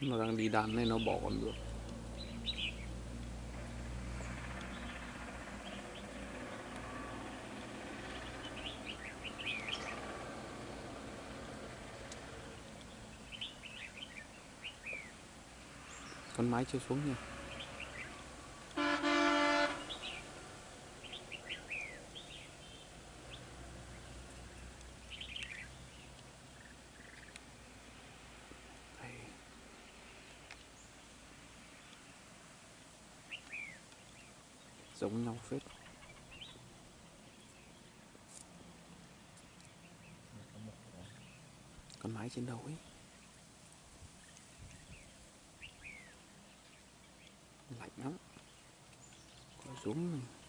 nó đang đi đàn này nó bỏ con được. Con máy chưa xuống nha giống nhau phết. Con mái trên đầu ấy. Lạnh lắm. Có xuống. này.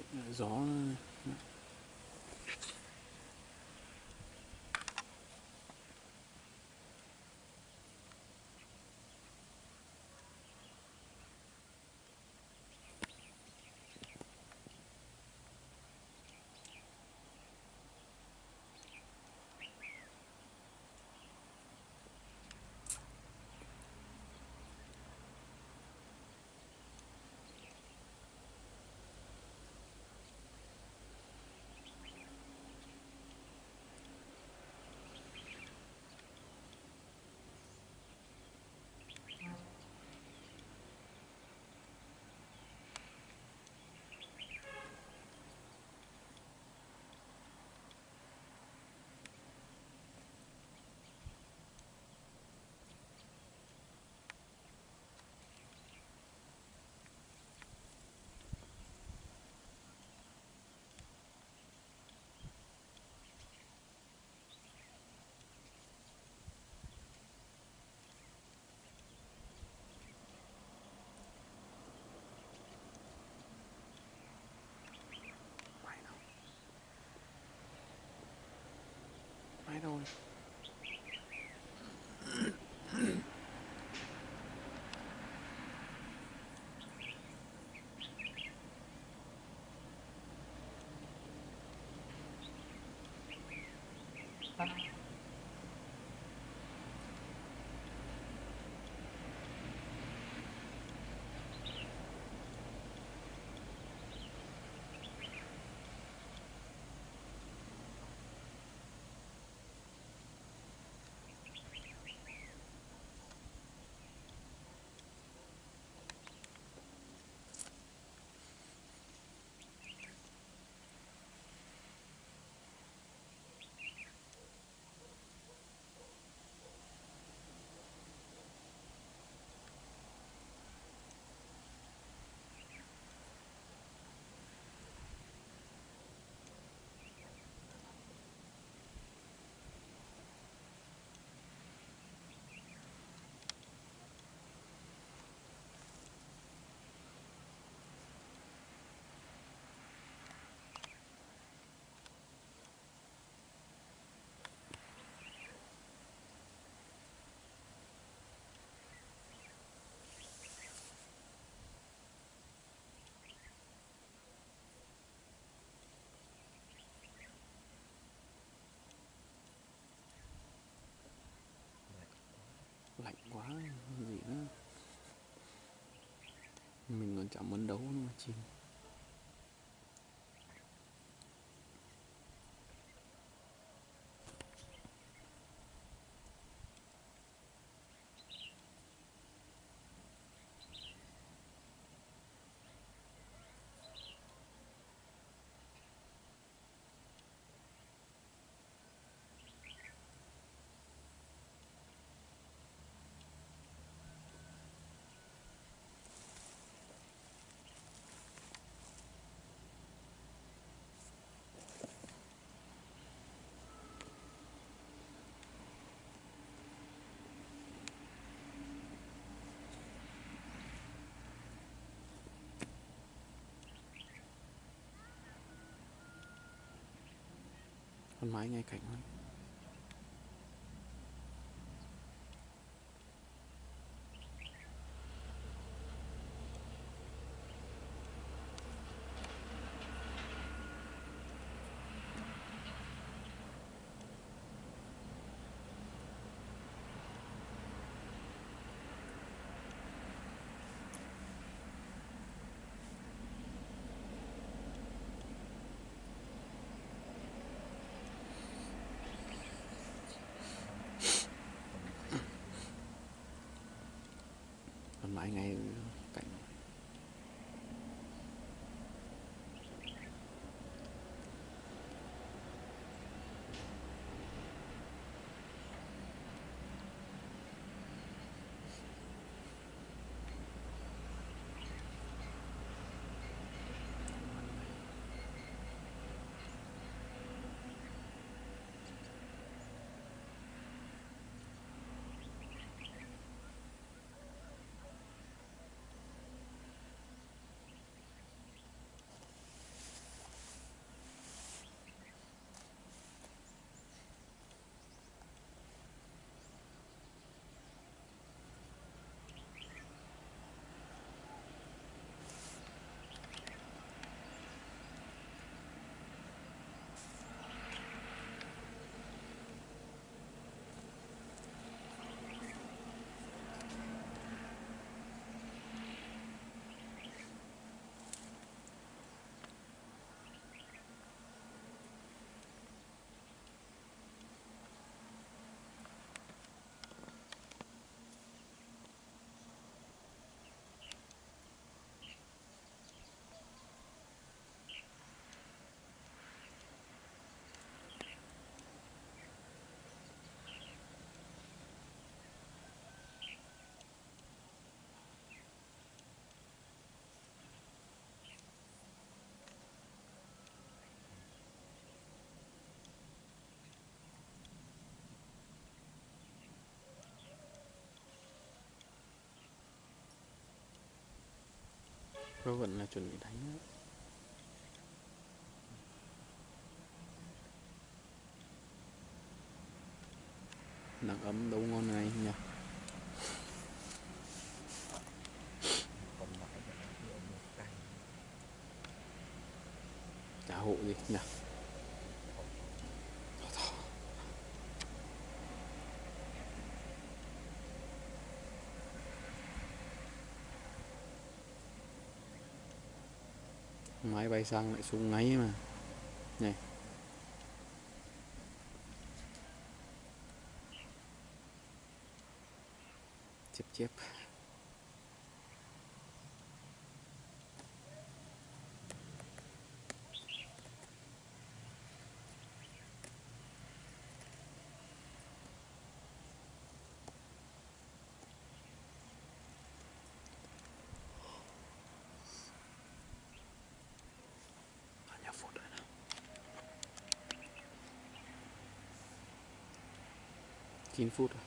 Lạnh ờ, gió lạnh chạm chẳng muốn đấu nó mà chim con mái ngay cạnh thôi con máy cơ vận là chuẩn bị đánh đó. Nắng ấm đâu ngon này nhỉ Chả hộ gì nhỉ Máy bay sang lại xuống ngáy mà. Này. Chép chép Bao nhiêu phút rồi nào 9 phút rồi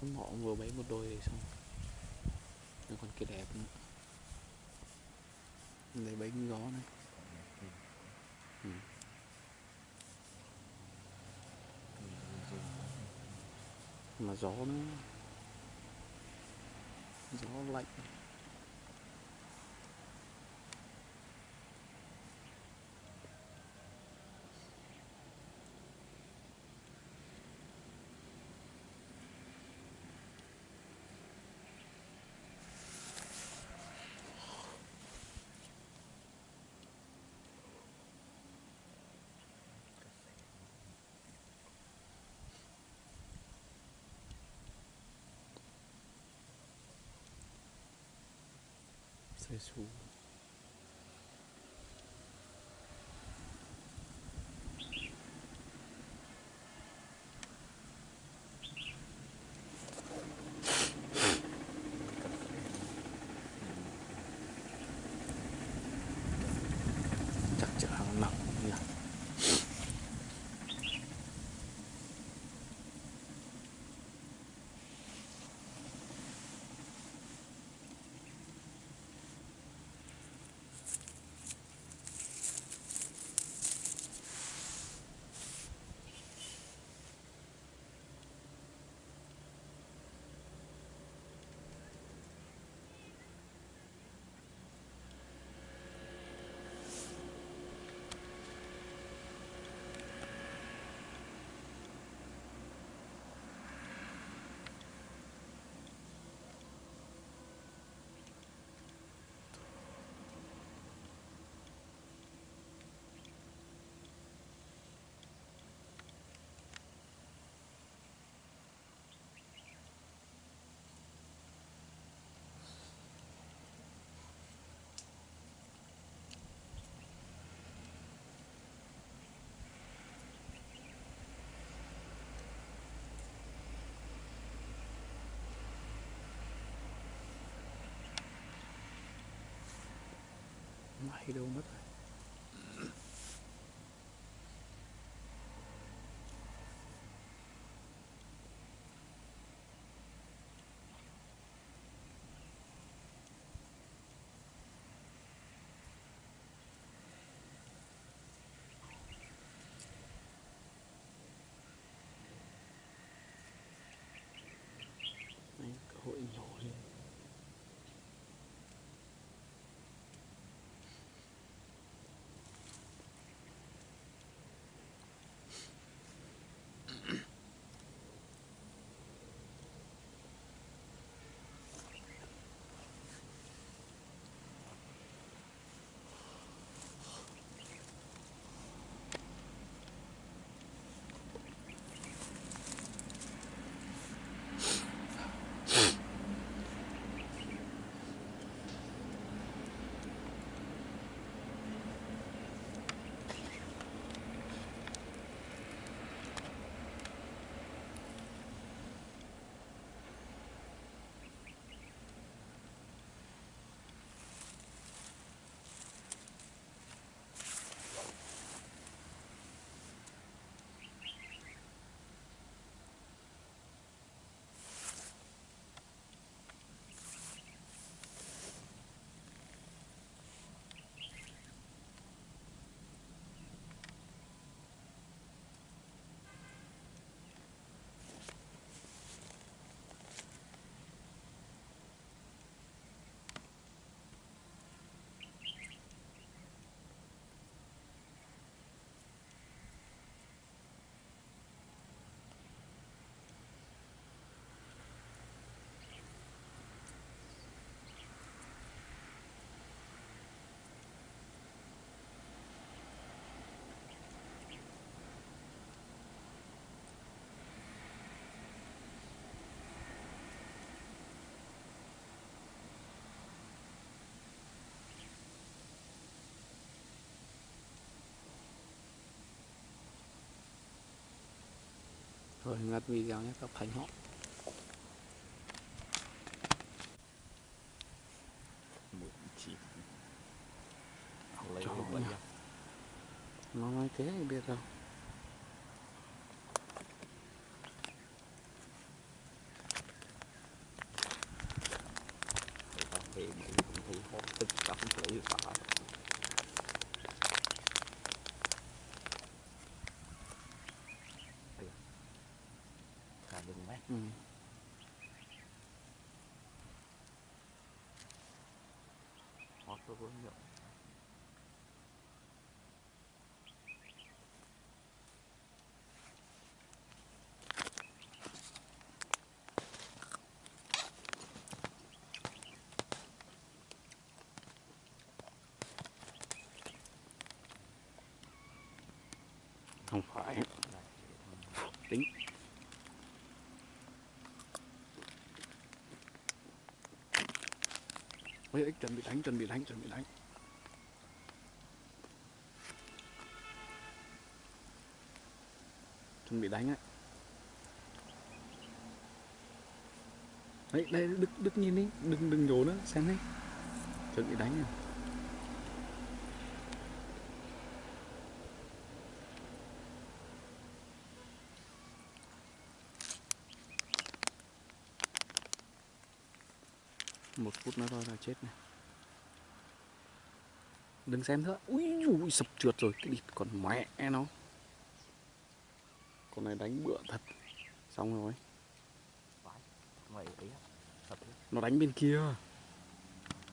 hôm họ vừa bấy một đôi thì xong. Nó còn kia đẹp nữa. Lấy bấy gió này. Ừ. Mà gió nữa. Gió lạnh. C'est sous. Bay đâu rồi ngắt video nhé các thành họ lấy ra. nó nói thế thì biết đâu. Về mấy cũng thấy hót tức cắm lấy phá Thả đừng mét ừ vô nó nhậu không phải Này, tính Ôi, ích chuẩn bị đánh chuẩn bị đánh chuẩn bị đánh chuẩn bị đánh ấy. Đấy đây đức đức nhìn đi đừng đừng nhổ nữa xem đi chuẩn bị đánh này. Một phút nữa thôi là chết này. Đừng xem nữa. Ui ui sập trượt rồi. Cái địt còn mẹ nó. Con này đánh bựa thật. Xong rồi. Nó đánh bên kia